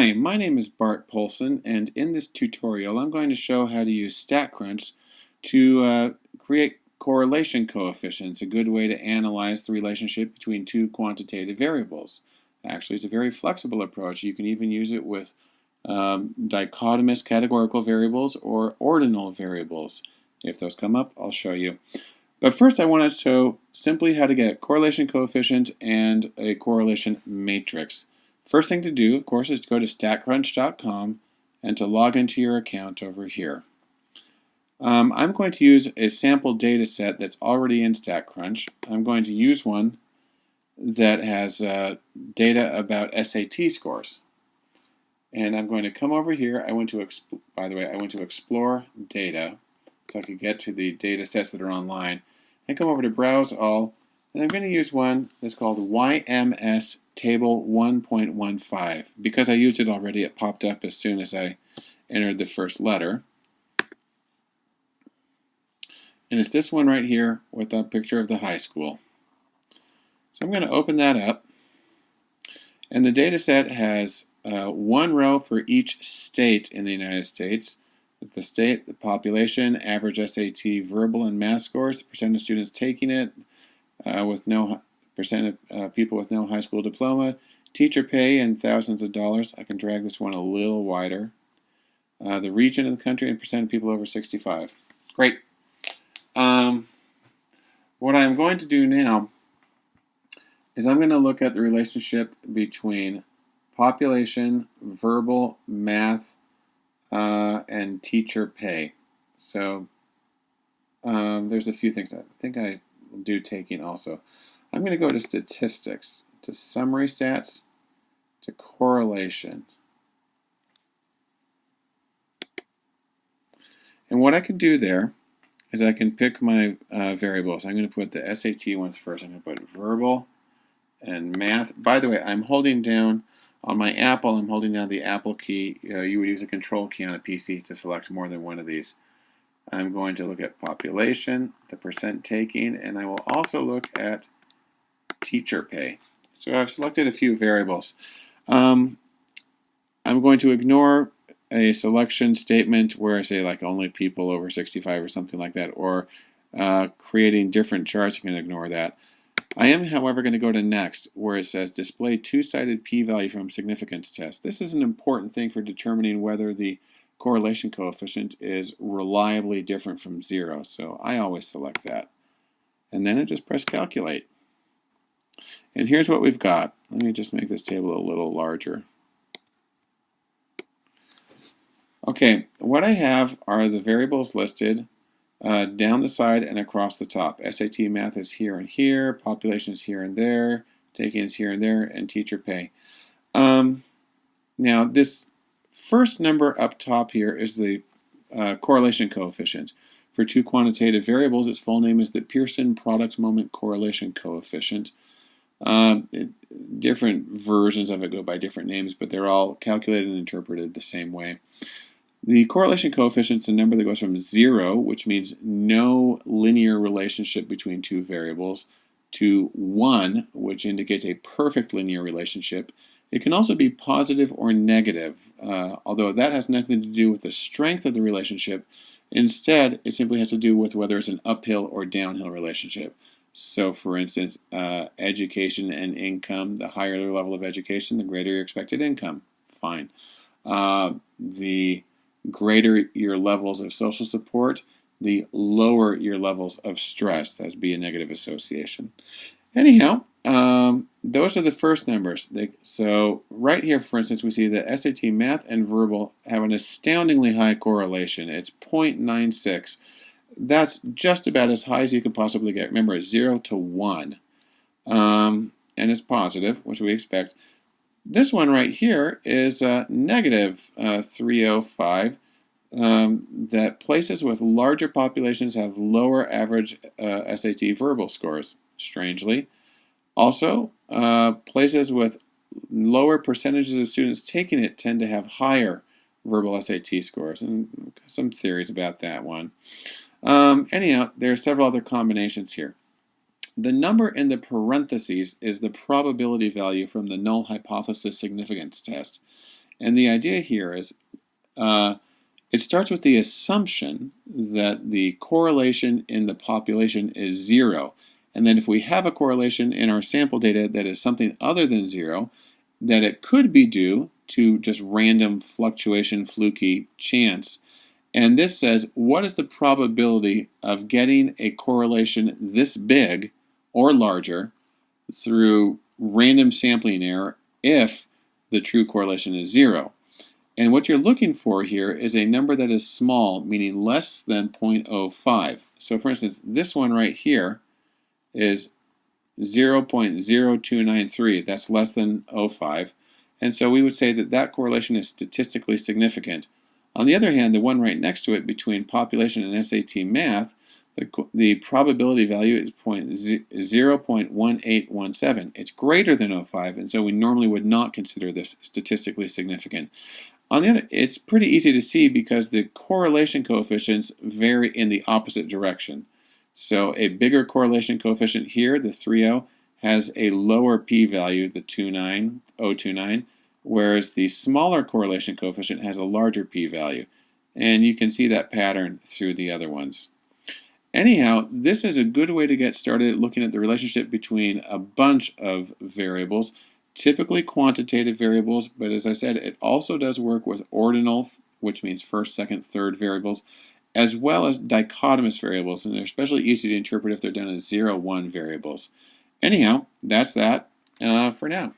Hi, my name is Bart Poulson and in this tutorial I'm going to show how to use StatCrunch to uh, create correlation coefficients, a good way to analyze the relationship between two quantitative variables. Actually, it's a very flexible approach. You can even use it with um, dichotomous categorical variables or ordinal variables. If those come up, I'll show you. But first I want to show simply how to get correlation coefficient and a correlation matrix. First thing to do, of course, is to go to statcrunch.com and to log into your account over here. Um, I'm going to use a sample data set that's already in StatCrunch. I'm going to use one that has uh, data about SAT scores. And I'm going to come over here. I went to, by the way, I went to explore data so I could get to the data sets that are online. And come over to browse all. And I'm going to use one that's called YMS table 1.15. Because I used it already, it popped up as soon as I entered the first letter. And it's this one right here with a picture of the high school. So I'm going to open that up. And the data set has uh, one row for each state in the United States. The state, the population, average SAT verbal and math scores, the percent of students taking it uh, with no percent of uh, people with no high school diploma, teacher pay in thousands of dollars. I can drag this one a little wider. Uh, the region of the country and percent of people over 65. Great. Um, what I'm going to do now is I'm going to look at the relationship between population, verbal, math, uh, and teacher pay. So um, there's a few things. I think I will do taking also. I'm going to go to statistics, to summary stats, to correlation. And what I can do there is I can pick my uh, variables. I'm going to put the SAT ones first. I'm going to put verbal and math. By the way, I'm holding down on my Apple, I'm holding down the Apple key. Uh, you would use a control key on a PC to select more than one of these. I'm going to look at population, the percent taking, and I will also look at teacher pay. So I've selected a few variables. Um, I'm going to ignore a selection statement where I say like only people over 65 or something like that, or uh, creating different charts, you can ignore that. I am, however, going to go to next, where it says display two-sided p-value from significance test. This is an important thing for determining whether the correlation coefficient is reliably different from zero. So I always select that. And then I just press calculate. And here's what we've got. Let me just make this table a little larger. Okay, what I have are the variables listed uh, down the side and across the top. SAT math is here and here, population is here and there, taking is here and there, and teacher pay. Um, now this first number up top here is the uh, correlation coefficient. For two quantitative variables, its full name is the Pearson product moment correlation coefficient. Um, it, different versions of it go by different names, but they're all calculated and interpreted the same way. The correlation coefficient is a number that goes from 0, which means no linear relationship between two variables, to 1, which indicates a perfect linear relationship. It can also be positive or negative, uh, although that has nothing to do with the strength of the relationship. Instead, it simply has to do with whether it's an uphill or downhill relationship. So, for instance, uh, education and income, the higher the level of education, the greater your expected income. Fine. Uh, the greater your levels of social support, the lower your levels of stress. That would be a negative association. Anyhow, um, those are the first numbers. They, so right here, for instance, we see that SAT math and verbal have an astoundingly high correlation. It's 0.96. That's just about as high as you can possibly get. Remember, it's 0 to 1. Um, and it's positive, which we expect. This one right here is uh, negative, uh, 305. Um, that places with larger populations have lower average uh, SAT verbal scores, strangely. Also, uh, places with lower percentages of students taking it tend to have higher verbal SAT scores, and some theories about that one. Um, anyhow, there are several other combinations here. The number in the parentheses is the probability value from the null hypothesis significance test. And the idea here is uh, it starts with the assumption that the correlation in the population is zero. And then if we have a correlation in our sample data that is something other than zero, that it could be due to just random fluctuation, fluky chance. And this says, what is the probability of getting a correlation this big or larger through random sampling error if the true correlation is zero? And what you're looking for here is a number that is small, meaning less than 0.05. So for instance, this one right here is 0.0293. That's less than 0.05. And so we would say that that correlation is statistically significant. On the other hand, the one right next to it between population and SAT math, the, the probability value is 0.1817. It's greater than 0.05, and so we normally would not consider this statistically significant. On the other, it's pretty easy to see because the correlation coefficients vary in the opposite direction. So a bigger correlation coefficient here, the 3.0, has a lower p-value, the 29029, whereas the smaller correlation coefficient has a larger p-value. And you can see that pattern through the other ones. Anyhow, this is a good way to get started looking at the relationship between a bunch of variables, typically quantitative variables, but as I said, it also does work with ordinal, which means first, second, third variables, as well as dichotomous variables, and they're especially easy to interpret if they're done as 0, 1 variables. Anyhow, that's that uh, for now.